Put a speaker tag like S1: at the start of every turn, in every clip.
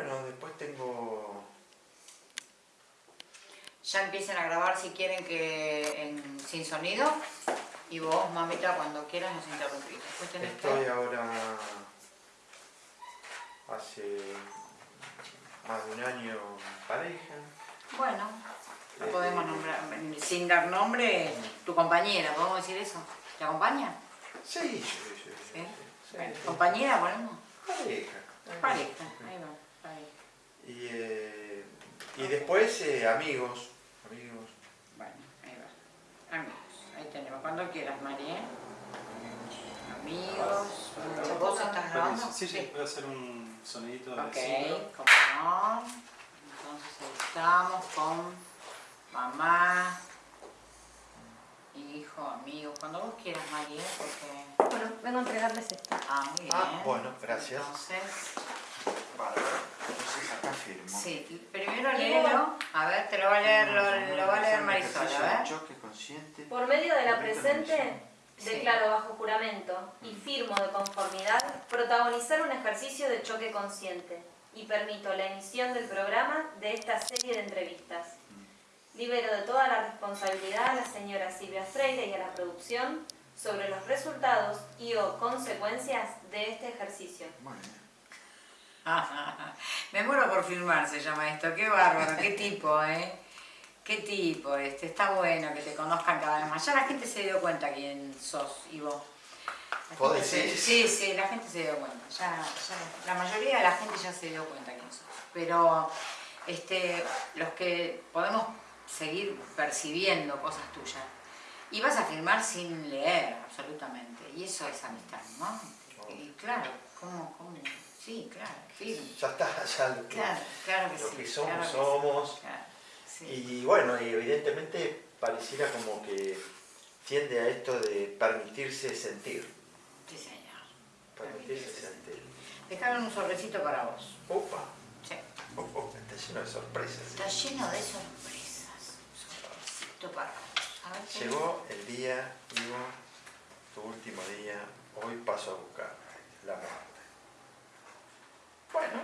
S1: bueno, después tengo...
S2: Ya empiecen a grabar si quieren que en, sin sonido. Y vos, mamita, cuando quieras nos interrumpís.
S1: Estoy ahora hace más de un año pareja.
S2: Bueno, la
S1: Eh,
S2: podemos nombrar, sin dar nombre, tu compañera, ¿podemos decir eso? ¿Te acompaña?
S1: Sí, sí, sí. sí,
S2: ¿Sí?
S1: sí,
S2: Bueno. ¿Compañera ponemos?
S1: Pareja.
S2: Pareja.
S1: Y, eh, y después eh, amigos, amigos.
S2: Bueno, ahí va. Amigos, ahí tenemos. Cuando quieras, María. Amigos. ¿Vos estás grabando?
S3: Sí, sí, voy a hacer un sonidito de
S2: Ok, como no. Entonces ahí estamos con mamá, hijo, amigos, cuando vos quieras, María, porque...
S4: Bueno, vengo a entregarles esto.
S2: Ah, muy bien.
S1: Ah, bueno, gracias.
S2: Entonces,
S1: Bárbaro. Entonces acá firmo.
S2: sí, primero léelo. A ver, te lo va a leer, lo, lo va a leer Marisol, a ver.
S4: Por medio de la presente, declaro bajo juramento y firmo de conformidad protagonizar un ejercicio de choque consciente y permito la emisión del programa de esta serie de entrevistas. Libero de toda la responsabilidad a la señora Silvia Freire y a la producción sobre los resultados y o consecuencias de este ejercicio.
S1: Bueno,
S2: Me muero por filmar, se llama esto. Qué bárbaro, qué tipo, ¿eh? Qué tipo este. Está bueno que te conozcan cada vez más. Ya la gente se dio cuenta quién sos y vos.
S1: ¿Vos
S2: se-
S1: decís?
S2: Sí, sí, la gente se dio cuenta. Ya, ya- la mayoría de la gente ya se dio cuenta quién sos. Pero este, los que podemos seguir percibiendo cosas tuyas. Y vas a filmar sin leer, absolutamente. Y eso es amistad, ¿no? Y claro, ¿cómo, cómo? Sí, claro, firme.
S1: ya está, ya lo que,
S2: Claro, claro que
S1: lo
S2: sí.
S1: que somos,
S2: claro que
S1: somos.
S2: claro, sí.
S1: Y bueno, y evidentemente pareciera como que tiende a esto de permitirse sentir.
S2: Sí, señor.
S1: Permitirse sentir.
S2: Dejaron un sobrecito para vos.
S1: Opa,
S2: Sí.
S1: opa, está lleno de sorpresas.
S2: Está lleno de sorpresas. Un sobrecito para vos. A ver qué
S1: Llegó el día, Ivo, tu último día, hoy paso a buscar la muerte. Bueno.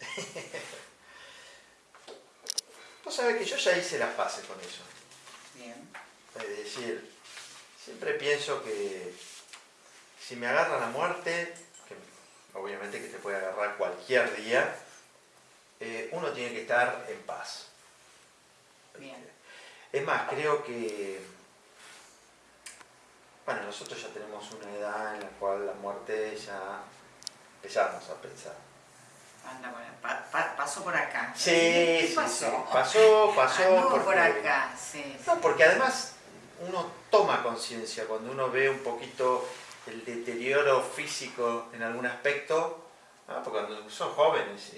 S1: Vos sabés que yo ya hice las paces con eso.
S2: Bien.
S1: Es decir, siempre pienso que si me agarra la muerte, que obviamente que te puede agarrar cualquier día, eh, uno tiene que estar en paz.
S2: Bien.
S1: Es más, creo que, bueno, nosotros ya tenemos una edad en la cual la muerte ya empezamos a pensar.
S2: Anda, bueno, pa- pa- pasó por acá.
S1: Sí,
S2: ¿Qué
S1: sí,
S2: pasó?
S1: sí. Pasó, pasó.
S2: Anduvo
S1: porque-
S2: por acá, sí.
S1: No, porque además uno toma conciencia cuando uno ve un poquito el deterioro físico en algún aspecto, ¿no? porque cuando son jóvenes,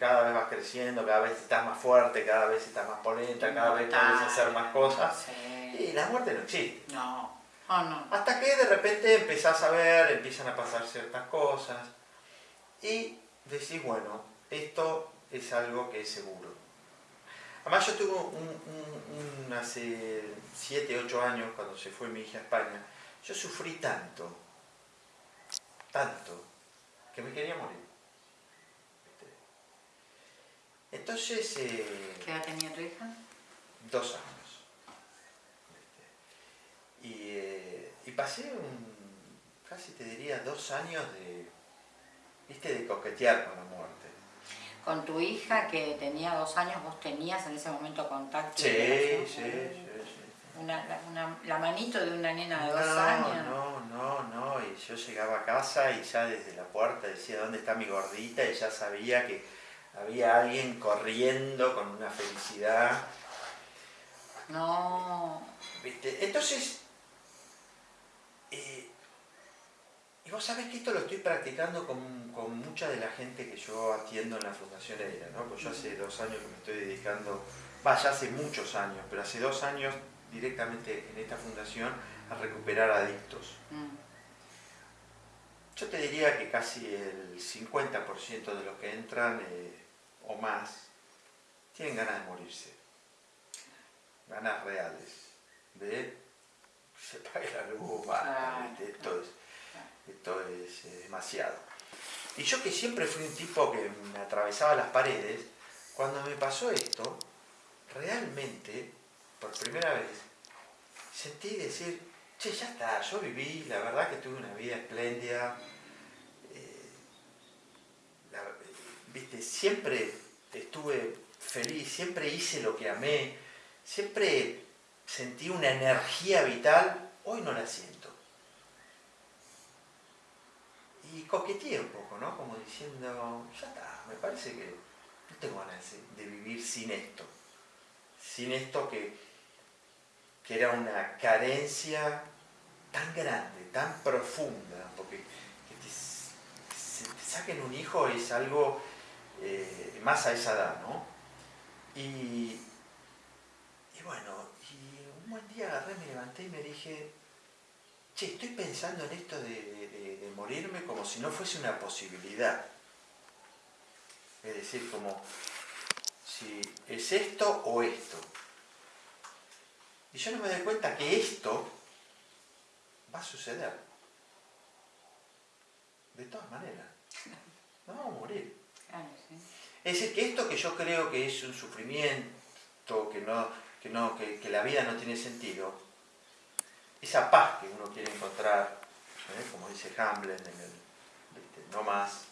S1: cada vez vas creciendo, cada vez estás más fuerte, cada vez estás más polenta, cada vez puedes hacer más cosas,
S2: Sí.
S1: y la muerte no existe.
S2: No. Oh, no.
S1: Hasta que de repente empezás a ver, empiezan a pasar ciertas cosas, y decís, bueno, esto es algo que es seguro. Además yo tuve un, un- un- hace 7, 8 años, cuando se fue mi hija a España, yo sufrí tanto, tanto, que me quería morir. Entonces, eh,
S2: ¿Qué edad tenía tu hija?
S1: dos años. Y, eh, y pasé un, casi te diría, dos años de, ¿viste? de coquetear con la muerte.
S2: Con tu hija que tenía dos años, vos tenías en ese momento contacto.
S1: Sí, sí, sí, sí.
S2: Una, la, una- la manito de una nena de dos años.
S1: No, no, no, y yo llegaba a casa y ya desde la puerta decía, ¿dónde está mi gordita? Y ya sabía que había alguien corriendo con una felicidad.
S2: No.
S1: ¿Viste? Entonces, eh, y vos sabés que esto lo estoy practicando con, con mucha de la gente que yo atiendo en la Fundación ERA, ¿no? Pues yo hace dos años que me estoy dedicando, vaya, hace muchos años, pero hace dos años directamente en esta fundación a recuperar adictos.
S2: Mm.
S1: Yo te diría que casi el 50% de los que entran eh, o más tienen ganas de morirse. Ganas reales. De se pague la luz, es, esto es eh, demasiado. Y yo que siempre fui un tipo que me atravesaba las paredes, cuando me pasó esto, realmente, por primera vez, sentí decir, che, ya está, yo viví, la verdad que tuve una vida espléndida, eh, viste, siempre estuve feliz, siempre hice lo que amé, siempre sentí una energía vital, hoy no la siento. Y coqueteé un poco, ¿no? Como diciendo, ya está, me parece que no tengo ganas de vivir sin esto. Sin esto que, que era una carencia tan grande, tan profunda, porque que te, se te saquen un hijo es algo eh, más a esa edad, ¿no? Y, y bueno, un buen día agarré, me levanté y me dije, che, estoy pensando en esto de, de- de- de morirme como si no fuese una posibilidad. Es decir, como si es esto o esto. Y yo no me doy cuenta que esto va a suceder. De todas maneras. Nos vamos a morir. Es decir, que esto que yo creo que es un sufrimiento, que, no, que, no, que, que la vida no tiene sentido, esa paz que uno quiere encontrar, ¿eh? como dice Hamlet, en el, ¿viste? no más,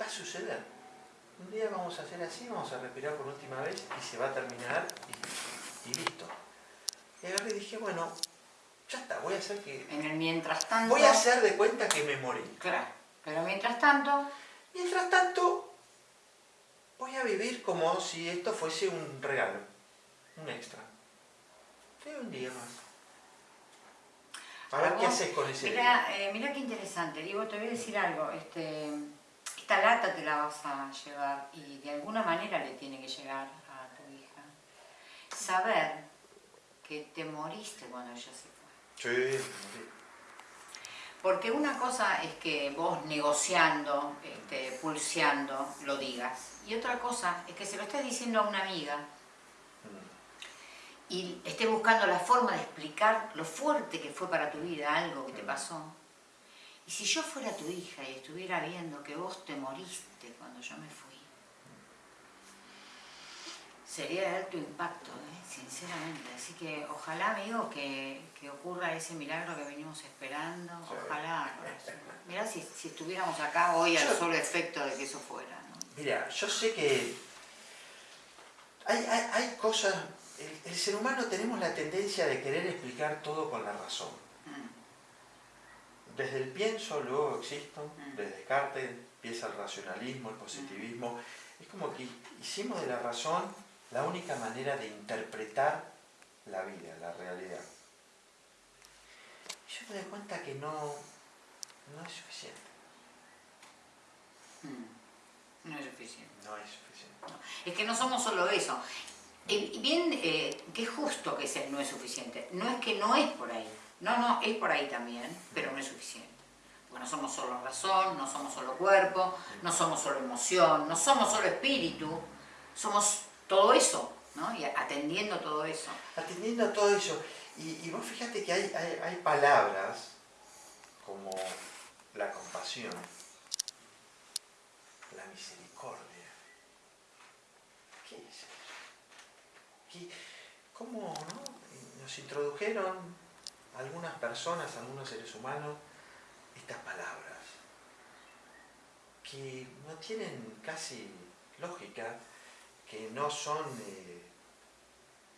S1: va a suceder. Un día vamos a hacer así, vamos a respirar por última vez y se va a terminar y, y listo. Y agarré y dije, bueno, ya está, voy a hacer que...
S2: En el mientras tanto...
S1: Voy a hacer de cuenta que me morí.
S2: Claro, pero mientras tanto...
S1: Mientras tanto, voy a vivir como si esto fuese un regalo, un extra. Un día más. A ver qué haces con ese día.
S2: Mira, eh, mira qué interesante. Digo, te voy a decir algo. Este, esta lata te la vas a llevar y de alguna manera le tiene que llegar a tu hija. Saber que te moriste cuando ella se fue.
S1: Sí.
S2: Porque una cosa es que vos negociando, este, pulseando, lo digas. Y otra cosa es que se lo estés diciendo a una amiga. Y estés buscando la forma de explicar lo fuerte que fue para tu vida algo que te pasó. Y si yo fuera tu hija y estuviera viendo que vos te moriste cuando yo me fui, sería de alto impacto, ¿eh? sinceramente. Así que ojalá, amigo, que, que ocurra ese milagro que venimos esperando. Ojalá. Mirá si, si estuviéramos acá hoy al solo efecto de que eso fuera. ¿no?
S1: Mira, yo sé que hay, hay- hay cosas... El, el ser humano tenemos la tendencia de querer explicar todo con la razón.
S2: Mm.
S1: Desde el pienso, luego existo,
S2: Mm.
S1: desde Descartes empieza el racionalismo, el positivismo. Es como que hicimos de la razón la única manera de interpretar la vida, la realidad. Y yo me doy cuenta que no, no es suficiente.
S2: Mm. No es suficiente.
S1: No es suficiente.
S2: Es que no somos solo eso. Y bien, eh, que es justo que ese no es suficiente. No es que no es por ahí. No, no, es por ahí también, pero no es suficiente. Porque no somos solo razón, no somos solo cuerpo, no somos solo emoción, no somos solo espíritu. Somos todo eso, ¿no? Y atendiendo todo eso.
S1: Atendiendo todo eso, y, vos fíjate que hay, hay, hay palabras como la compasión, la misericordia. ¿Qué es eso? ¿Qué- ¿Cómo no? nos introdujeron algunas personas, algunos seres humanos, estas palabras que no tienen casi lógica, que no son... eh,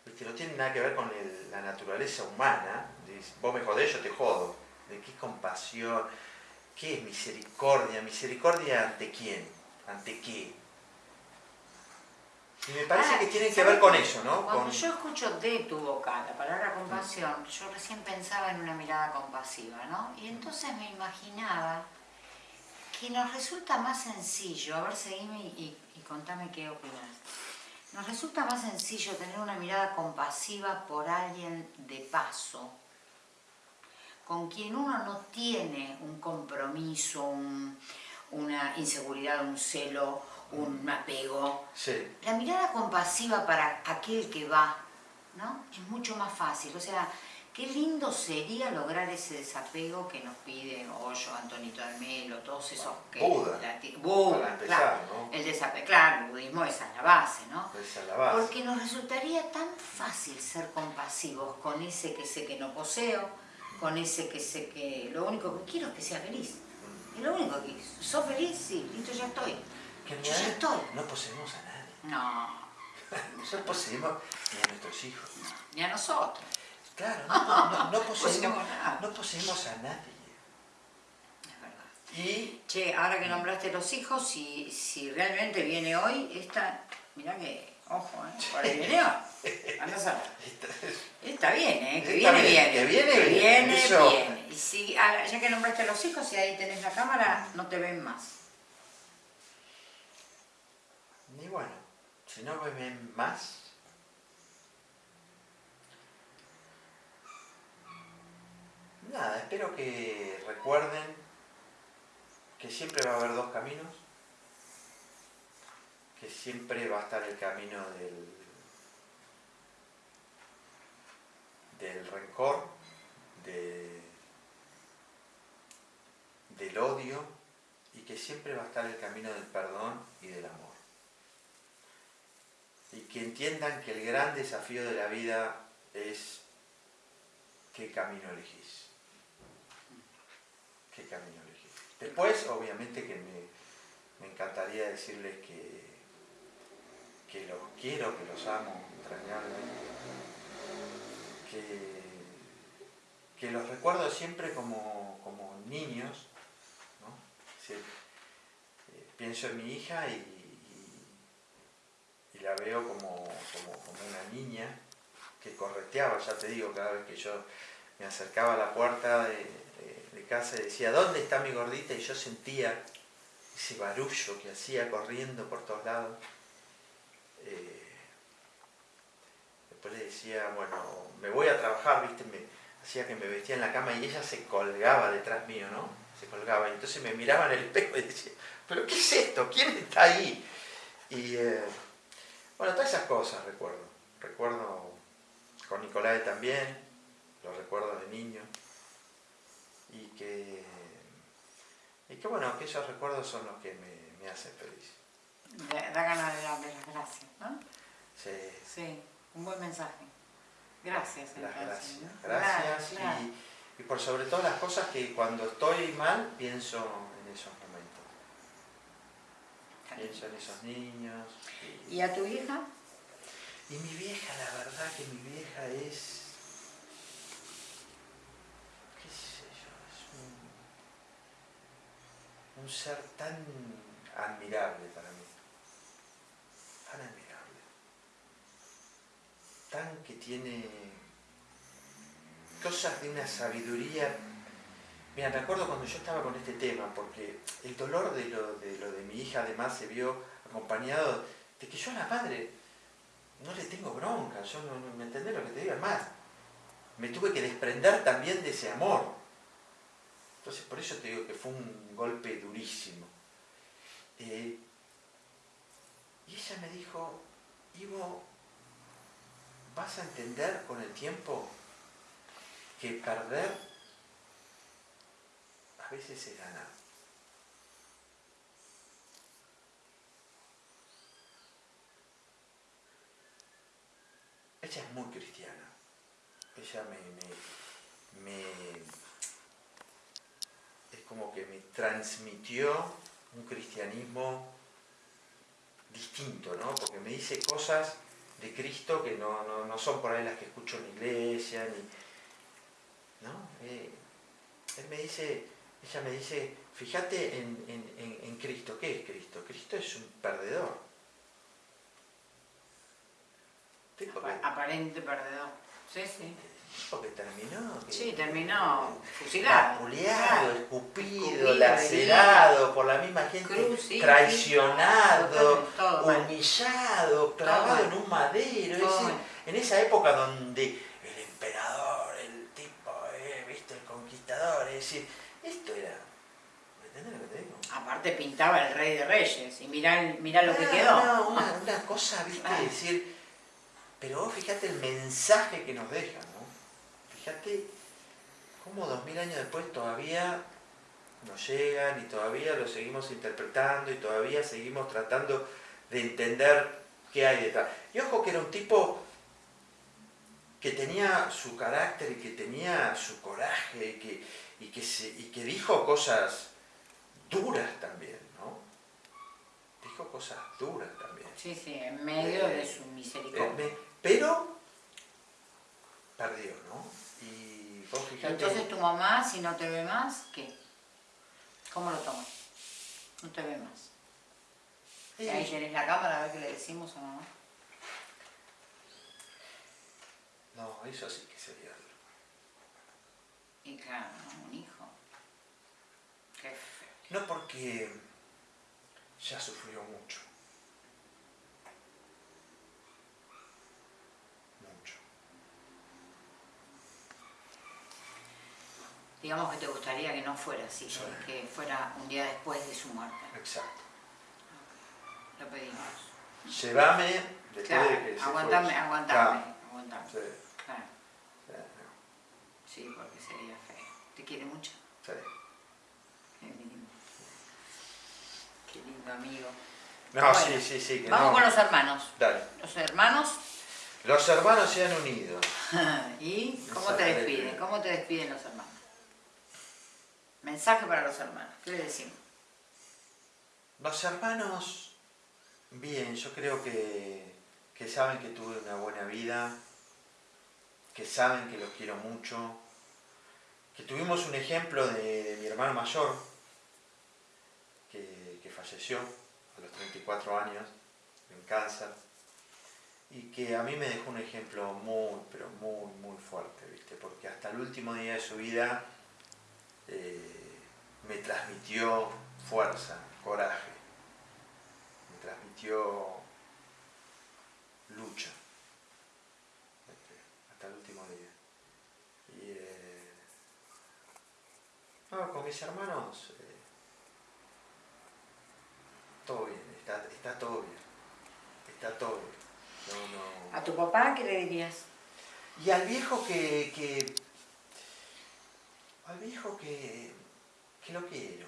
S1: Viste, no tiene nada que ver con la naturaleza humana. Vos me jodés, yo te jodo. ¿De qué compasión? ¿Qué es misericordia? ¿Misericordia ante quién? ¿Ante qué? Y me parece
S2: Ah,
S1: que tiene que
S2: ¿sabes
S1: ver con eso, ¿no?
S2: Cuando
S1: Con-
S2: yo escucho de tu boca la palabra compasión, yo recién pensaba en una mirada compasiva, ¿no? Y entonces me imaginaba que nos resulta más sencillo, a ver, seguime y, y contame qué opinas. Nos resulta más sencillo tener una mirada compasiva por alguien de paso, con quien uno no tiene un compromiso, un- una inseguridad, un celo, un apego.
S1: Sí,
S2: La mirada compasiva para aquel que va, ¿no? Es mucho más fácil. O sea, Qué lindo sería lograr ese desapego que nos pide Hoyo, Antonito Almelo, todos esos que...
S1: Buda.
S2: Buda,
S1: Para empezar,
S2: claro.
S1: ¿no?
S2: El desapego, claro, el budismo esa es la base, ¿no?
S1: Esa es la base.
S2: Porque nos resultaría tan fácil ser compasivos con ese que sé que no poseo, con ese que sé que lo único que quiero es que sea feliz.
S1: Mm.
S2: Es lo único que ¿Sos feliz? Sí, listo, ya estoy.
S1: Que
S2: Yo ya
S1: realidad
S2: estoy.
S1: No poseemos a nadie.
S2: No,
S1: No poseemos ni a nuestros hijos.
S2: ni a nosotros.
S1: Claro, no, no, no, no
S2: poseemos
S1: no poseemos a nadie.
S2: Es verdad.
S1: Y
S2: Che, ahora que nombraste los hijos, si, si realmente viene hoy, esta, mirá que, ojo, ¿eh? Por ahí viene hoy. Andá a. Está bien, ¿eh? Que viene,
S1: bien,
S2: viene.
S1: que viene, viene,
S2: viene, viene. Y si, ahora, ya que nombraste los hijos, si ahí tenés la cámara, no te ven más.
S1: Y bueno, si no me ven más, nada, espero que recuerden que siempre va a haber dos caminos, que siempre va a estar el camino del, del rencor, de- del odio, y que siempre va a estar el camino del perdón y del amor. Y que entiendan que el gran desafío de la vida es qué camino elegís. ¿Qué camino elegís? Después, obviamente que me, me encantaría decirles que, que los quiero, que los amo entrañablemente, que, los recuerdo siempre como, como niños, ¿no? Eh, pienso en mi hija y- y la veo como, como, una niña que correteaba, ya te digo, cada vez que yo me acercaba a la puerta de, casa y decía, ¿dónde está mi gordita? Y yo sentía ese barullo que hacía corriendo por todos lados. Eh, después le decía, bueno, me voy a trabajar, viste, me hacía que me vestía en la cama y ella se colgaba detrás mío, ¿no? Se colgaba entonces me miraba en el espejo y decía, ¿pero qué es esto? ¿Quién está ahí? Y eh, bueno, todas esas cosas recuerdo. Recuerdo con Nicolai también, los recuerdos de niño. Y que, y que bueno, que esos recuerdos son los que me, me hacen feliz.
S2: Da, da ganas de darle las gracias, ¿no?
S1: Sí,
S2: Sí, un buen mensaje. Gracias.
S1: las gracias.
S2: ¿no?
S1: Gracias.
S2: Claro, claro.
S1: Y, y por sobre todo las cosas que cuando estoy mal pienso en esos Pienso en esos niños. y-
S2: ¿Y a tu hija?
S1: Y mi vieja, la verdad que mi vieja es. qué sé yo, es un, un ser tan admirable para mí. Tan admirable. Tan que tiene cosas de una sabiduría. Mira, me acuerdo cuando yo estaba con este tema, porque el dolor de lo de, mi hija además se vio acompañado de que yo a la madre no le tengo bronca, yo no, ¿me entendés lo que te digo? Más, me tuve que desprender también de ese amor. Entonces por eso te digo que fue un golpe durísimo. Eh, y ella me dijo, Ivo, vas a entender con el tiempo que perder veces es ganar. Ella es muy cristiana. Ella me, me, es como que me transmitió un cristianismo distinto, ¿no? Porque me dice cosas de Cristo que no, no- no son por ahí las que escucho en la iglesia, ¿no? Eh, él me dice, ella me dice, fíjate en, en- en- en Cristo. ¿Qué es Cristo? Cristo es un perdedor. Tipo que,
S2: Apa- Aparente perdedor. Sí, sí.
S1: tipo que terminó. que-
S2: Sí, terminó fusilado.
S1: Vapuleado,
S2: Claro.
S1: escupido,
S2: Escupido,
S1: lacerado por la misma gente,
S2: Cruz, sí,
S1: traicionado,
S2: todo
S1: humillado, clavado en un madero.
S2: Todo
S1: ese- en esa época donde el emperador, el tipo, eh, viste, el conquistador, es decir, esto era. ¿Me entendés lo que te digo?
S2: Aparte pintaba el rey de reyes y mirá, mirá lo que
S1: No,
S2: quedó.
S1: no, una, una cosa, viste,
S2: Ah.
S1: decir. Pero vos fíjate el mensaje que nos deja, ¿no? fíjate cómo dos mil años después todavía nos llegan y todavía lo seguimos interpretando y todavía seguimos tratando de entender qué hay detrás. Y ojo que era un tipo que tenía su carácter y que tenía su coraje y que, y que, se, y que dijo cosas duras también, ¿no? Dijo cosas duras también.
S2: Sí, sí, en medio de su misericordia.
S1: Eh, pero perdió, ¿no? Y vos fijate...
S2: Entonces tu mamá, si no te ve más, ¿qué? ¿Cómo lo tomas? No te ve más.
S1: Sí.
S2: Ahí tenés la cámara, a ver qué le decimos a mamá.
S1: No, eso sí que sería duro.
S2: Y claro, un hijo. Qué feo.
S1: No porque ya sufrió mucho. Mucho.
S2: Digamos que te gustaría que no fuera así,
S1: Sí.
S2: que fuera un día después de su muerte.
S1: Exacto.
S2: Lo pedimos.
S1: Llévame después
S2: Claro,
S1: de que se
S2: aguantame, aguantame, aguantame.
S1: Claro, sí, sí,
S2: porque sería feo. ¿Te quiere mucho?
S1: sí.
S2: Qué lindo. Qué lindo amigo.
S1: No,
S2: Bueno,
S1: sí, sí, sí. Que
S2: Vamos
S1: no.
S2: con los hermanos.
S1: Dale.
S2: Los hermanos,
S1: Los hermanos se han unido.
S2: ¿y cómo te despiden? ¿Cómo te despiden los hermanos? Mensaje para los hermanos. ¿Qué le decimos?
S1: Los hermanos, bien, yo creo que, que saben que tuve una buena vida, que saben que los quiero mucho, que tuvimos un ejemplo de, mi hermano mayor, que, que falleció a los 34 años en cáncer, y que a mí me dejó un ejemplo muy, pero muy, muy fuerte, ¿viste? Porque hasta el último día de su vida eh, me transmitió fuerza, coraje, me transmitió lucha este, hasta el último día. Y eh, no, con mis hermanos eh, todo bien, está, está todo bien, está todo bien. No, no.
S2: ¿A tu papá qué le dirías?
S1: Y al viejo que, que al viejo que, que lo quiero,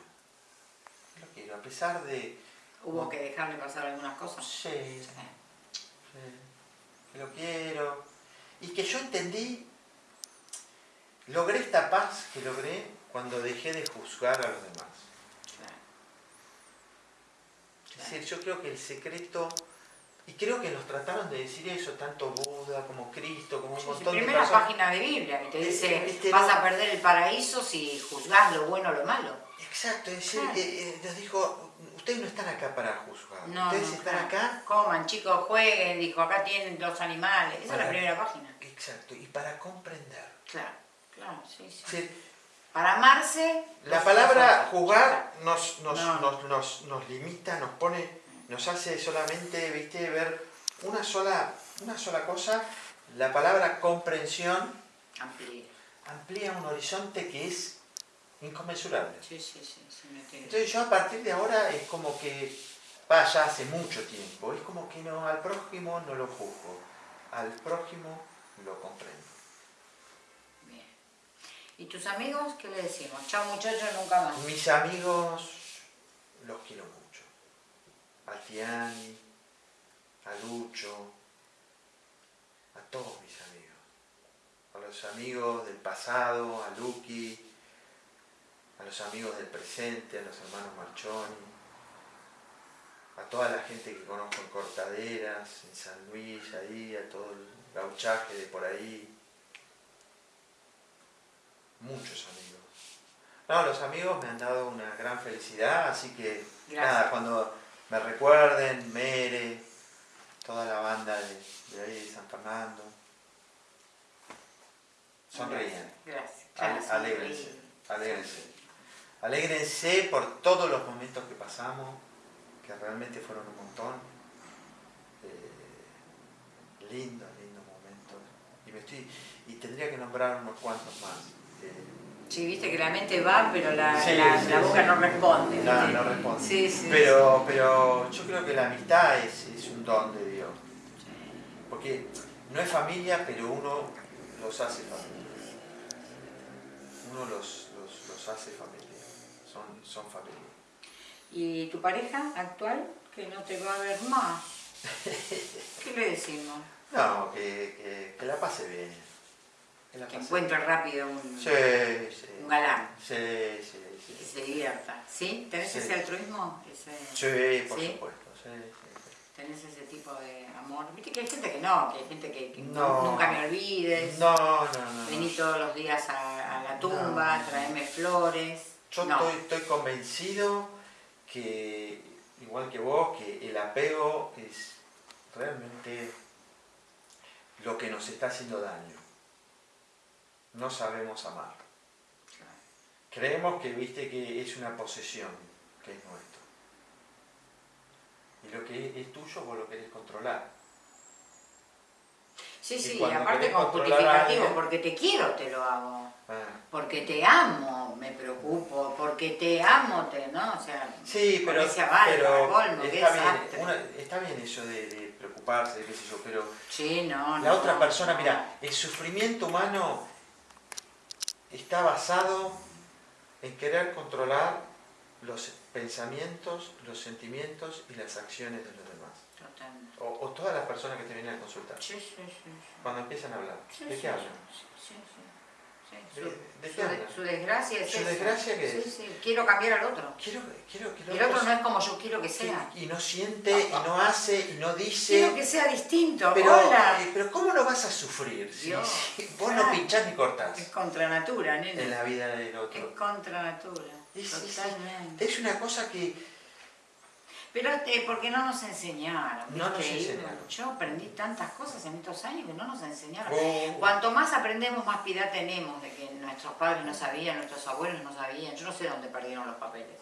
S1: que lo quiero, a pesar de,
S2: ¿Hubo que dejarle pasar algunas cosas?
S1: sí,
S2: Sí.
S1: sí, que lo quiero, y que yo entendí, logré esta paz que logré cuando dejé de juzgar a los demás.
S2: Claro.
S1: Es decir, yo creo que el secreto, y creo que nos trataron de decir eso, tanto Buda como Cristo, como un
S2: Sí,
S1: montón de
S2: primera
S1: personas.
S2: página de Biblia que te dice
S1: este,
S2: vas
S1: no-
S2: a perder el paraíso si juzgás lo bueno o lo malo.
S1: Exacto, es decir,
S2: Claro.
S1: eh, eh, nos dijo, ustedes no están acá para juzgar,
S2: No,
S1: ustedes
S2: no,
S1: están
S2: claro.
S1: acá,
S2: Coman, chicos, jueguen, dijo, acá tienen los animales. Esa es la primera página.
S1: exacto, y para comprender.
S2: Claro, claro, sí, sí.
S1: Es decir,
S2: Para amarse.
S1: la palabra jugar nos, nos,
S2: No.
S1: nos, nos, nos limita, nos pone, nos hace solamente, viste, ver una sola, una sola cosa. La palabra comprensión
S2: Amplía.
S1: amplía un horizonte que es inconmensurable.
S2: Sí, sí, sí.
S1: Entonces yo a partir de ahora es como que, va, ya hace mucho tiempo, es como que no, al prójimo no lo juzgo, al prójimo lo comprendo.
S2: ¿Y tus amigos qué le decimos? Chao muchachos, nunca más.
S1: Mis amigos los quiero mucho. A Tiani, a Lucho, a todos mis amigos. A los amigos del pasado, a Lucky, a los amigos del presente, a los hermanos Marchoni, a toda la gente que conozco en Cortaderas, en San Luis, ahí, a todo el gauchaje de por ahí. Muchos amigos. No, los amigos me han dado una gran felicidad, así que
S2: Gracias.
S1: nada, cuando me recuerden, Mere, toda la banda de, de ahí de San Fernando, sonríen,
S2: Gracias. Gracias.
S1: alégrense, alégrense. Alégrense por todos los momentos que pasamos, que realmente fueron un montón. Eh, lindos, lindos momentos. Y, me estoy, y tendría que nombrar unos cuantos más.
S2: Sí, viste que la mente va, pero la,
S1: Sí,
S2: la-
S1: sí,
S2: la boca
S1: sí.
S2: no responde.
S1: No,
S2: ¿viste?
S1: no responde.
S2: Sí, sí.
S1: Pero, pero yo creo que la amistad es, es un don de Dios. Porque no es familia, pero uno los hace familia. uno los, los, los hace familia, son, son familia.
S2: ¿Y tu pareja actual, que no te va a ver más? ¿Qué le decimos?
S1: No, que, que, que la pase bien. Que
S2: Que encuentre rápido un,
S1: bien. Sí, sí.
S2: un galán,
S1: Sí, sí,
S2: que
S1: sí.
S2: se divierta. ¿Sí? ¿Tenés ese altruismo? Ese,
S1: Sí, por
S2: ¿Sí?
S1: supuesto.
S2: ¿Tenés ese tipo de amor? Viste que hay gente que no, que hay gente que, que
S1: No.
S2: nunca me olvides.
S1: No, no, no. no.
S2: Vení todos los días a, a la tumba,
S1: No.
S2: traeme flores.
S1: Yo
S2: no.
S1: estoy, estoy convencido que, igual que vos, que el apego es realmente lo que nos está haciendo daño. No sabemos amar. Creemos que, viste, que es una posesión, que es nuestro. Y lo que es tuyo vos lo querés controlar.
S2: Sí, sí, y aparte con justificativo, porque te quiero te lo hago.
S1: Ah.
S2: Porque te amo, me preocupo, porque te amo, te, ¿no? O sea,
S1: Sí, pero,
S2: ese aval,
S1: pero
S2: colmo,
S1: está, bien, una- está bien eso de, de preocuparse, qué sé yo, pero
S2: sí, no,
S1: La
S2: no,
S1: otra persona,
S2: no.
S1: mira, el sufrimiento humano está basado en querer controlar los pensamientos, los sentimientos y las acciones de los demás.
S2: Totalmente.
S1: O, o todas las personas que te vienen a consultar.
S2: Sí, sí, sí.
S1: Cuando empiezan a hablar, ¿de qué hablan?
S2: Sí.
S1: ¿De-
S2: Su,
S1: de
S2: su de- desgracia es
S1: ¿Su
S2: esa.
S1: desgracia qué es?
S2: sí, quiero cambiar al otro.
S1: Quiero, quiero que el
S2: El otro
S1: otro
S2: no es como yo quiero que sea.
S1: y, no siente, y no hace, y no
S2: Quiero
S1: dice.
S2: que sea distinto.
S1: Pero,
S2: Hola.
S1: eh, pero ¿cómo lo vas a sufrir si, si vos no
S2: claro.
S1: pinchás ni cortás
S2: Es contra natura, nene.
S1: en la vida del
S2: Es
S1: otro?
S2: contra natura.
S1: Es- es-
S2: Totalmente.
S1: Es una cosa que
S2: Pero este, porque no nos enseñaron.
S1: No nos enseñaron.
S2: Yo aprendí tantas cosas en estos años que no nos enseñaron.
S1: Oh.
S2: Cuanto más aprendemos, más piedad tenemos de que nuestros padres no sabían, nuestros abuelos no sabían. Yo no sé dónde perdieron los papeles.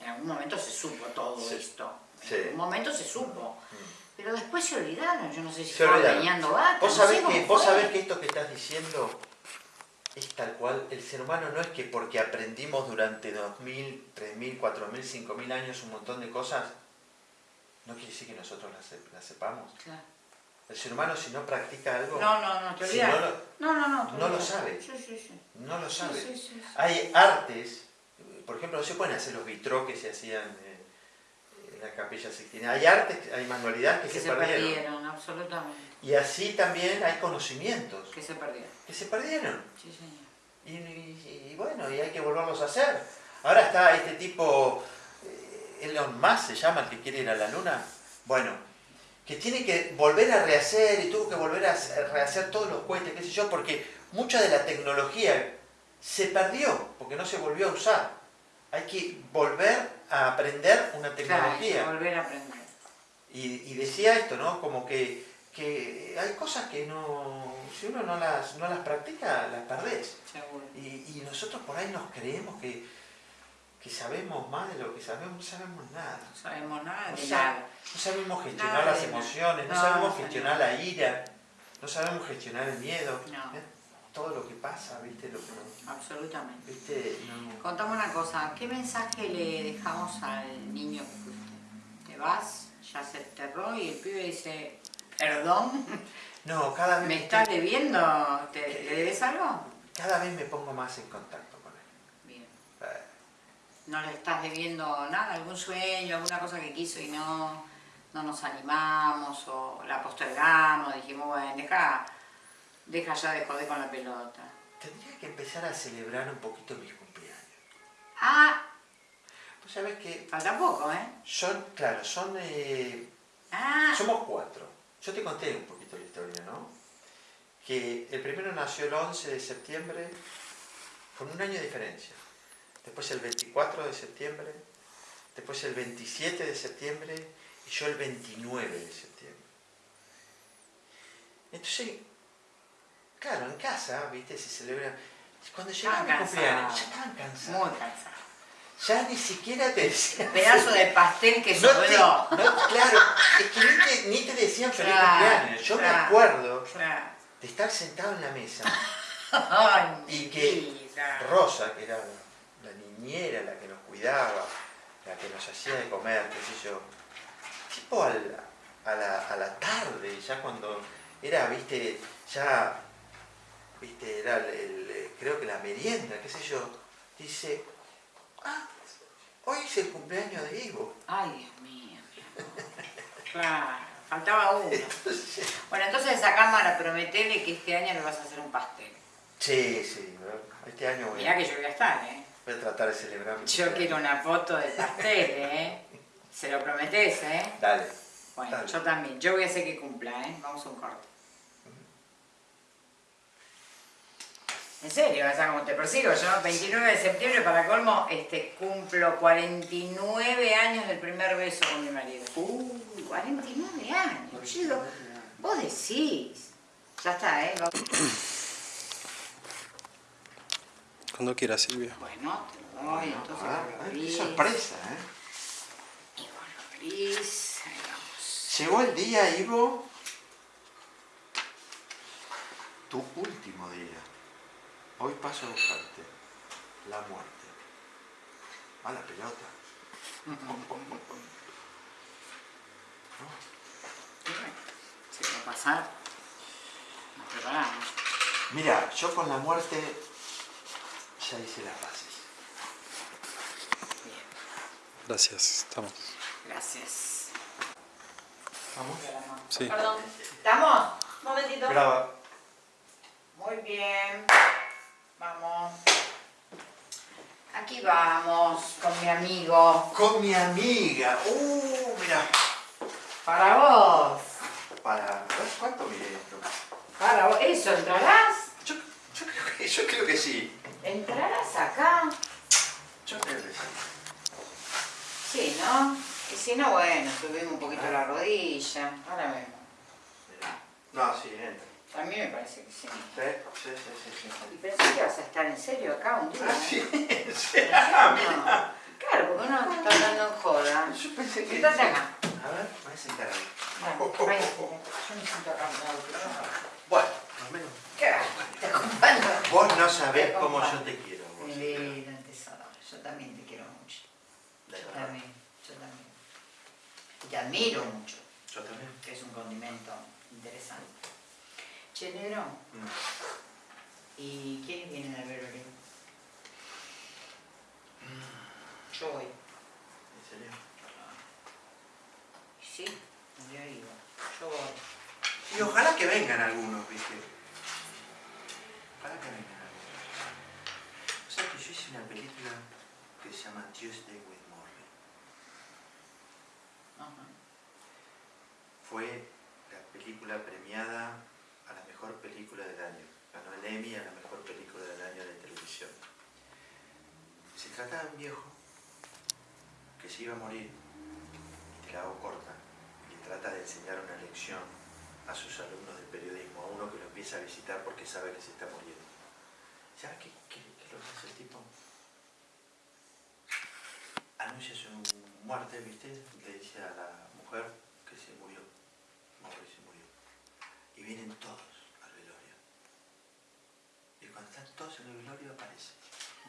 S2: En algún momento se supo todo
S1: Sí.
S2: esto.
S1: Sí.
S2: En algún momento se supo. Pero después se olvidaron. Yo no sé si
S1: Se
S2: estaban vacas.
S1: Vos
S2: no
S1: sabés, que, vos sabés que esto que estás diciendo es tal cual. El ser humano no es que porque aprendimos durante 2.000, 3.000, 4.000, 5.000 años un montón de cosas, no quiere decir que nosotros las sepamos.
S2: Claro.
S1: El ser humano si no practica algo,
S2: No, no, no, te
S1: si
S2: olvidas.
S1: no lo,
S2: No, no, no.
S1: lo sabe.
S2: Sí, sí, sí.
S1: no lo sabe. Hay artes, por ejemplo, no se pueden hacer los vitrós que se hacían eh, en la capilla Sixtina. Hay artes, hay manualidades que,
S2: Que
S1: se,
S2: se
S1: perdieron.
S2: perdieron, absolutamente.
S1: Y así también hay conocimientos
S2: Que se perdieron.
S1: que se perdieron.
S2: Sí, señor.
S1: Y, y- y bueno, y hay que volverlos a hacer. Ahora está este tipo, Elon Musk se llama, el que quiere ir a la luna. Bueno, que tiene que volver a rehacer y tuvo que volver a hacer- rehacer todos los cohetes, qué sé yo, porque mucha de la tecnología se perdió, porque no se volvió a usar. Hay que volver a aprender una
S2: Claro, hay que
S1: tecnología.
S2: volver a aprender.
S1: Y, y decía esto, ¿no? Como que, que hay cosas que no, si uno no las, no las practica, las perdés. Y nosotros por ahí nos creemos que, que sabemos más de lo que sabemos, no sabemos nada.
S2: No sabemos nada
S1: No
S2: de
S1: sa-
S2: nada.
S1: No sabemos gestionar
S2: Nada
S1: las emociones, no,
S2: No,
S1: sabemos
S2: no
S1: gestionar la ira, no sabemos gestionar el miedo.
S2: No.
S1: ¿eh? Todo lo que pasa, ¿viste? Lo que no-
S2: Absolutamente.
S1: ¿viste? No-
S2: Contame una cosa, ¿qué mensaje le dejamos al niño que fuiste? Te vas, ya se enterró y el pibe dice, perdón,
S1: No, cada vez,
S2: ¿me estás debiendo? ¿Te, ¿Le debes algo?
S1: cada vez me pongo más en contacto con él.
S2: Bien.
S1: Eh,
S2: ¿No le estás debiendo nada, algún sueño, alguna cosa que quiso y no, no nos animamos o la postergamos? Dijimos, bueno, deja, deja ya de joder con la pelota.
S1: Tendría que empezar a celebrar un poquito mis cumpleaños.
S2: Ah,
S1: Vos sabés que
S2: falta poco, ¿eh?
S1: son, claro, son, eh,
S2: Ah,
S1: somos cuatro. Yo te conté un poquito la historia, ¿no? Que el primero nació el 11 de septiembre con un año de diferencia. Después el 24 de septiembre, después el 27 de septiembre y yo el 29 de septiembre. Entonces, claro, en casa, viste, se celebra. Cuando llegaba mi cumpleaños,
S2: cansados.
S1: ya estaban cansados.
S2: muy cansado.
S1: Ya ni siquiera te decían.
S2: Pedazo de pastel que
S1: No te- no, claro, es que ni te, ni te decían feliz
S2: Claro,
S1: cumpleaños. Yo me
S2: claro.
S1: acuerdo
S2: Claro.
S1: de estar sentado en la mesa y que. Rosa, que era niñera, la que nos cuidaba, la que nos hacía de comer, qué sé yo, tipo al- a, la, a la tarde, ya cuando era, viste, ya, viste, era el, el- creo que la merienda, qué sé yo, dice, ah, hoy es el cumpleaños de Ivo.
S2: Ay, Dios mío, mi amor. Claro, faltaba uno. Bueno, entonces esa cámara prometele que este año le vas a hacer un pastel.
S1: Sí, sí, este año voy
S2: Mirá
S1: a,
S2: que yo voy a estar, ¿eh?
S1: Voy a tratar de celebrar
S2: Yo quiero una foto de pastel, ¿eh? Se lo prometés, ¿eh?
S1: Dale.
S2: Bueno,
S1: Dale.
S2: yo también. Yo voy a hacer que cumpla, ¿eh? Vamos a un corte. En serio, o sea, como te persigo, yo 29 de septiembre para colmo, este, cumplo 49 años del primer beso con mi marido. Uy, 49 años. Digo, vos decís. Ya está, ¿eh?
S3: Cuando quieras, Silvia.
S2: Bueno, te lo doy, entonces
S1: Ah,
S2: lo
S1: qué
S2: abrís.
S1: sorpresa, ¿eh?
S2: Y vos lo abrís. Ahí vamos.
S1: Llegó el día, Ivo. Tu último día. Hoy paso a buscarte. La muerte. A la pelota.
S2: Y bueno, si va a pasar, nos preparamos.
S1: Mira, yo con la muerte ya hice las bases.
S2: Bien,
S3: Gracias, estamos.
S2: gracias.
S1: Vamos.
S3: Sí.
S4: Perdón,
S2: ¿Estamos?
S4: un momentito.
S1: Graba.
S2: Muy bien. Vamos. Aquí vamos con mi amigo.
S1: Con mi amiga. Uh, mira.
S2: Para vos.
S1: Para. ¿Cuánto mide esto?
S2: Para vos. ¿Eso entrarás?
S1: Yo, yo creo que, yo creo que sí.
S2: ¿Entrarás acá?
S1: Yo creo que sí.
S2: Sí, ¿no? Y si no, bueno, subimos un poquito la rodilla. Ahora vemos.
S1: No, sí, entra.
S2: A mí me parece que sí.
S1: Sí, sí, sí, sí. sí.
S2: ¿Y pensé que vas a estar en serio acá un día?
S1: Ah, sí, sí.
S2: No. Claro, porque uno está hablando en joda.
S1: Yo pensé que.
S2: Sentate acá.
S1: A ver, voy a sentar ahí.
S2: Bueno, váyase. Yo me siento acá. no,
S1: Bueno, al menos.
S2: ¿Qué.
S1: Vos no sabés cómo yo te quiero. vos.
S2: Mi vida, tesoro. Yo también te quiero mucho.
S1: De
S2: Yo
S1: verdad.
S2: también, yo también. Y te admiro mucho,
S1: Yo también.
S2: que es un condimento interesante. Che, negro,
S1: Mm.
S2: ¿y quiénes vienen al velorio? Yo voy.
S1: ¿En serio?
S2: Sí, yo iba. Yo voy.
S1: Y ojalá que vengan algunos, ¿viste? Ojalá que vengan algunos. O sea que yo hice una película que se llama Tuesday with.
S2: Ajá.
S1: Fue la película premiada a la mejor película del año. Ganó el Emmy a la mejor película del año de televisión. Se trataba de un viejo que se iba a morir, y te la hago corta, y trata de enseñar una lección a sus alumnos de periodismo, a uno que lo empieza a visitar porque sabe que se está muriendo. ¿Sabes qué, qué, qué es lo que hace el tipo? Anuncia su muerte, ¿viste? Le dice a la mujer que se murió. Morrie se murió. Y vienen todos al velorio. Y cuando están todos en el velorio aparece.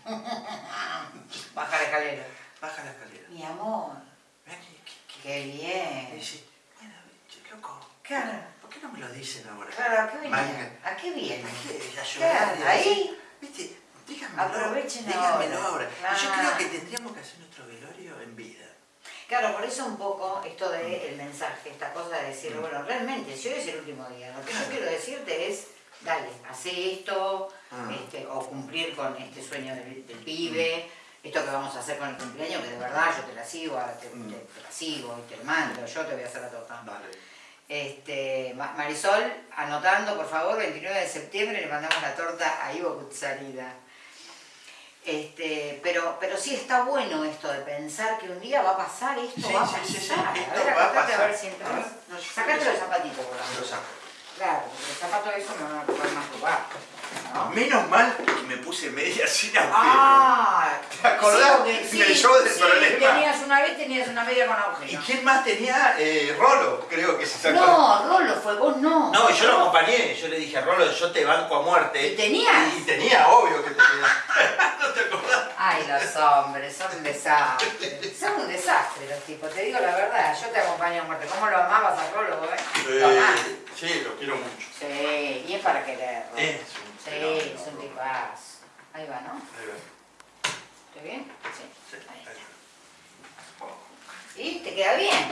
S2: Baja la escalera.
S1: Baja la escalera.
S2: Mi amor,
S1: Ven, ¿qué, qué,
S2: qué
S1: Y
S2: bien.
S1: dice, bueno, che, loco,
S2: Claro,
S1: ¿por qué no me lo dicen ahora?
S2: claro, ¿a qué viene? ¿A qué viene?
S1: ¿Por qué? A
S2: ahí.
S1: Viste, díganmelo.
S2: Aprovechen
S1: díganmelo
S2: ahora.
S1: yo creo que tendríamos que hacer nuestro velorio en vida.
S2: Claro, por eso un poco esto de el mensaje, esta cosa de decir,
S1: Mm.
S2: bueno, realmente, si hoy es el último día, lo que yo quiero decirte es, dale, hace esto,
S1: Ah.
S2: este, o cumplir con este sueño del, del pibe, esto que vamos a hacer con el cumpleaños, que de verdad yo te la sigo, te,
S1: Mm.
S2: te- te la sigo y te mando, yo te voy a hacer la torta.
S1: Dale.
S2: Este, Ma- Marisol, anotando por favor, 29 de septiembre le mandamos la torta a Ivo Kutsarida. Este, pero, pero sí está bueno esto de pensar que un día va a pasar esto,
S1: Sí,
S2: va a pasar.
S1: sí, sí,
S2: a
S1: esto
S2: ver,
S1: va a
S2: ver si entras.
S1: no,
S2: Sacate los zapatitos, por
S1: Lo
S2: favor.
S1: saco.
S2: Claro, porque los zapatos esos me van a ocupar más lugar. ¿No?
S1: Menos mal que me puse media sin agujero.
S2: Ah,
S1: ¿Te acordás
S2: sí, porque
S1: del
S2: sí,
S1: show del
S2: sí,
S1: problema?
S2: Tenías una vez, tenías una media con
S1: ¿Y
S2: agujero.
S1: quién más tenía? Eh, Rolo, creo que se sacó.
S2: No, Rolo fue, vos no.
S1: No, yo lo acompañé, yo le dije, Rolo, yo te banco a muerte.
S2: ¿Y tenías?
S1: Y, tenía, obvio que tenía. ¿No te acordás?
S2: Ay, los hombres, son un desastre. Son un desastre los tipos, te digo la verdad. Yo te acompaño a muerte. ¿Cómo lo amabas a Rolo, eh? Amás.
S1: sí, lo quiero mucho.
S2: Sí, y es para quererlo. Sí, es un tipazo. Ahí va, ¿no?
S1: Ahí va.
S2: ¿Está bien? Sí.
S1: Sí,
S2: Ahí
S1: ahí
S2: está. Y te queda bien.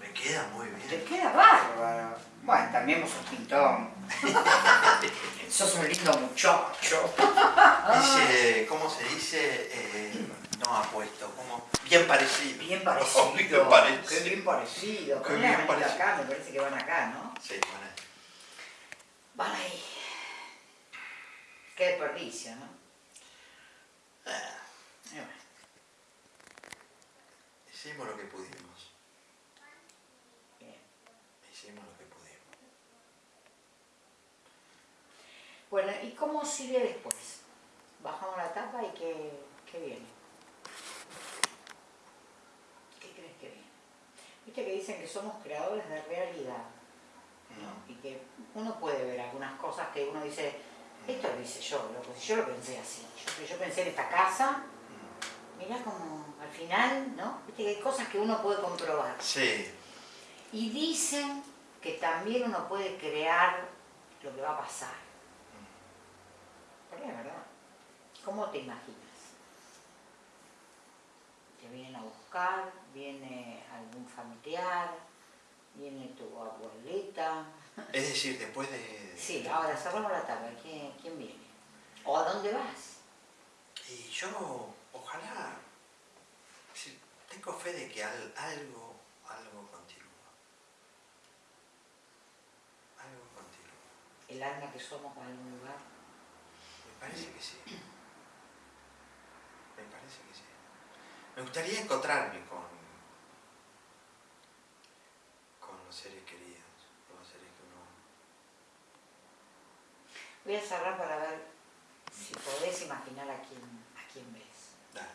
S1: Me queda muy
S2: Te
S1: bien.
S2: queda bárbaro. Bueno, también vos sos pintón. sos un lindo muchacho.
S1: Dice, ¿cómo se dice? Eh, no apuesto, como bien parecido.
S2: Bien parecido.
S1: bien parecido.
S2: Qué bien parecido.
S1: Qué bien parecido.
S2: acá, me parece que van acá, ¿no?
S1: Sí, bueno.
S2: Van ahí. Qué desperdicio, ¿no?
S1: Ah,
S2: Y bueno.
S1: hicimos lo que pudimos.
S2: Bien.
S1: Hicimos lo que pudimos.
S2: Bueno, ¿y cómo sigue después? Bajamos la tapa y ¿qué, qué viene? ¿Qué crees que viene? Viste que dicen que somos creadores de realidad, ¿no? Y que uno puede ver algunas cosas que uno dice, esto lo hice yo, loco, si yo lo pensé así, yo, yo pensé en esta casa, mirá como al final, ¿no? Viste que hay cosas que uno puede comprobar.
S1: Sí,
S2: Y dicen que también uno puede crear lo que va a pasar. ¿Por qué, verdad? ¿Cómo te imaginas? Te vienen a buscar, viene algún familiar, viene tu abuelita.
S1: Es decir, después de...
S2: Sí, ahora cerramos la tabla. ¿Quién, quién viene? ¿O a dónde vas?
S1: Y yo, ojalá, tengo fe de que al- algo, algo continúa. Algo continúa.
S2: ¿El alma que somos va a algún lugar?
S1: Me parece que sí. Me parece que sí. Me gustaría encontrarme con, con los seres queridos, con los seres que uno...
S2: Voy a cerrar para ver si podés imaginar a quién, a quién ves.
S1: Dale.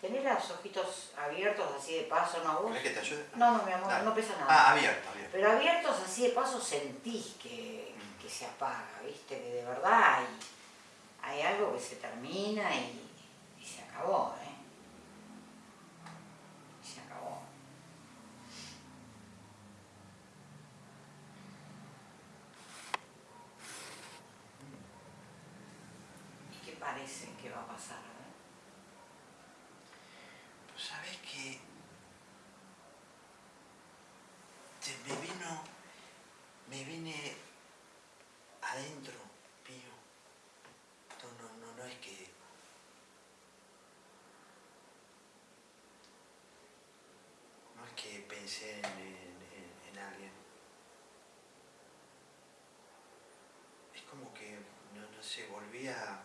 S2: Tenés los ojitos abiertos así de paso, ¿no vos?
S1: ¿Querés que te ayude?
S2: No, no, mi amor,
S1: Dale.
S2: no pesa nada.
S1: Ah, abierto, abierto.
S2: Pero abiertos así de paso sentís que, que se apaga, ¿viste? Que de verdad hay, hay algo que se termina y se acabó, ¿eh? Y se acabó. ¿Y qué parece que va a pasar? eh?
S1: Pues sabes que me vino, me vine adentro, mío. No, no, no, no es que... No es que pensé en, en- en- en alguien. Es como que, no, no sé, volví a...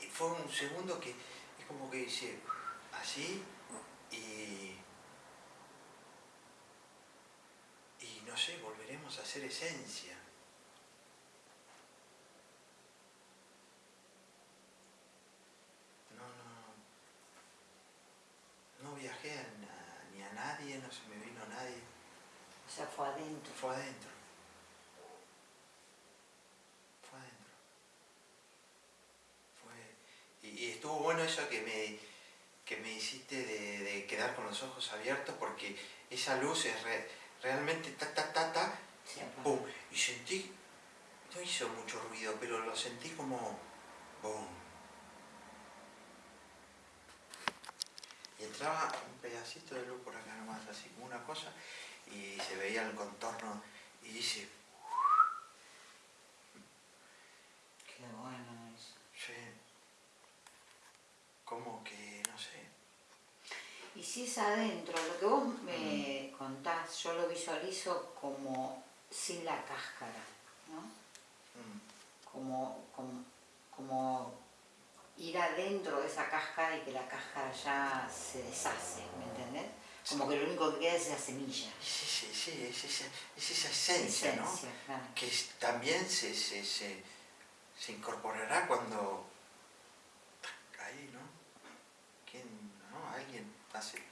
S1: Y fue un segundo que es como que hice así y, y no sé, volveremos a ser esencia. No, no, no viajé a ni a nadie, no se me vino nadie,
S2: O sea, fue adentro.
S1: fue adentro. Fue adentro. Fue, y, y estuvo bueno eso que me, que me hiciste de, de quedar con los ojos abiertos porque esa luz es re- realmente ta ta ta ta, pum, y sentí, no hizo mucho ruido, pero lo sentí como boom. Y entraba un pedacito de luz por acá nomás, así como una cosa, y se veía el contorno, y dice,
S2: Qué bueno eso.
S1: sí, como que, no sé,
S2: Y si es adentro, lo que vos me contás, yo lo visualizo como sin la cáscara, ¿no?
S1: mm,
S2: Como, como, como ir adentro de esa cáscara y que la cáscara ya se deshace, ¿me entendés? Como que lo único que queda es la semilla.
S1: es, ese- sí, es, esa, es esa esencia, ¿no?
S2: Esencia, claro.
S1: que también se, se, se, se incorporará cuando tac, ahí, ¿no? ¿Quién, no? Alguien hace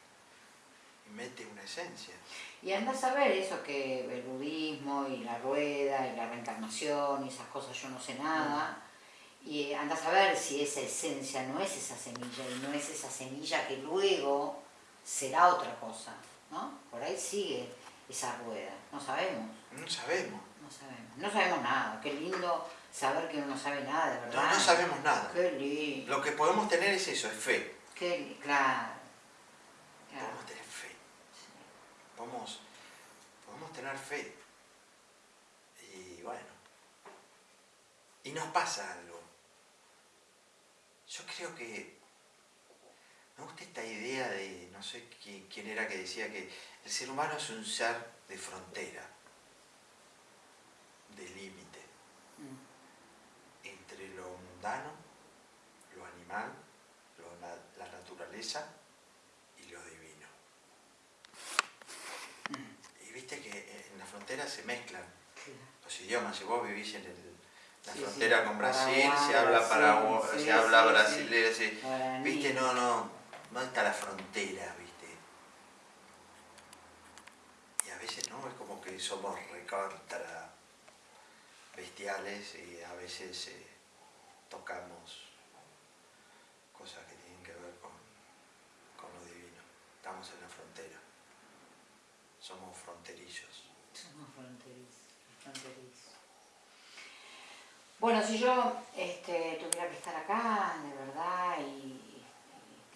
S1: esencia.
S2: Y andás a ver eso que el budismo y la rueda y la reencarnación y esas cosas yo no sé nada. Y andás a ver si esa esencia no es esa semilla y no es esa semilla que luego será otra cosa, ¿no? Por ahí sigue esa rueda. No sabemos,
S1: No sabemos.
S2: no sabemos. No sabemos nada. Qué lindo saber que uno no sabe nada, de verdad.
S1: no sabemos nada.
S2: Qué lindo.
S1: Lo que podemos tener es eso, es fe.
S2: Qué claro. Claro.
S1: Podemos tener. Podemos, podemos tener fe. Y bueno. Y nos pasa algo. Yo creo que me gusta esta idea de, no sé quién, era que decía que el ser humano es un ser de frontera, de límite,
S2: Mm.
S1: entre lo mundano, lo animal, lo la naturaleza y lo divino. Y viste que se mezclan los idiomas. Si vos vivís en el- la
S2: Sí, sí.
S1: frontera con Brasil,
S2: Paraguay,
S1: se habla paraguay,
S2: sí,
S1: se habla brasileño, viste, no, no, no está la frontera, viste. Y a veces no, es como que somos recontra bestiales y a veces eh, tocamos cosas que tienen que ver con, con lo divino. Estamos en la frontera. Somos fronterizos.
S2: Somos fronterizos, fronterizos. Bueno, si yo este, tuviera que estar acá, de verdad, y, y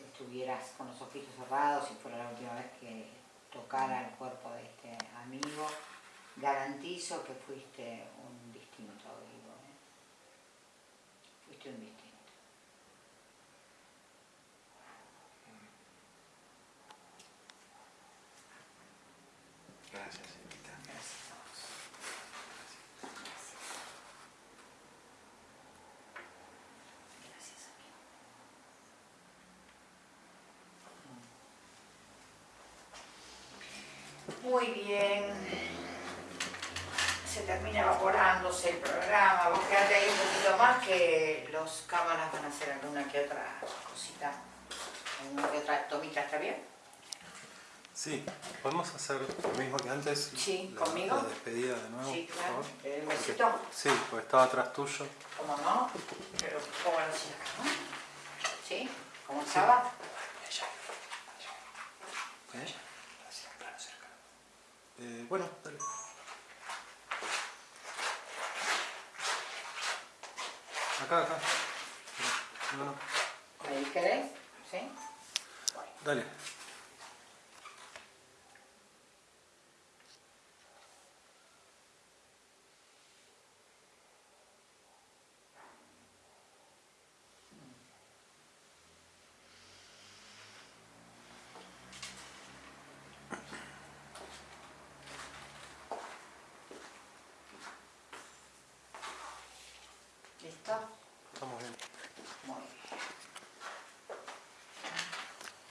S2: estuvieras con los ojitos cerrados, y fuera la última vez que tocara el cuerpo de este amigo, garantizo que fuiste un distinto vivo. ¿eh? Fuiste un distinto.
S1: Gracias, Evita.
S2: Gracias a vos. Gracias. Gracias, amigo. Muy bien. Se termina evaporándose el programa. Vos quedate ahí un poquito más que los cámaras van a hacer alguna que otra cosita. Alguna que otra tomita, ¿está bien?
S3: Sí, podemos hacer lo mismo que antes.
S2: Sí,
S3: la,
S2: ¿conmigo?
S3: La despedida de nuevo,
S2: Sí, claro. ¿El besito?
S3: Sí, porque estaba atrás tuyo.
S2: ¿Cómo no? Pero, ¿cómo lo hacía acá, no? ¿Sí? ¿Cómo estaba?
S3: ¿Eh? Eh, bueno, dale. Acá, acá. No, no.
S2: ¿Ahí querés? ¿Sí?
S3: Dale.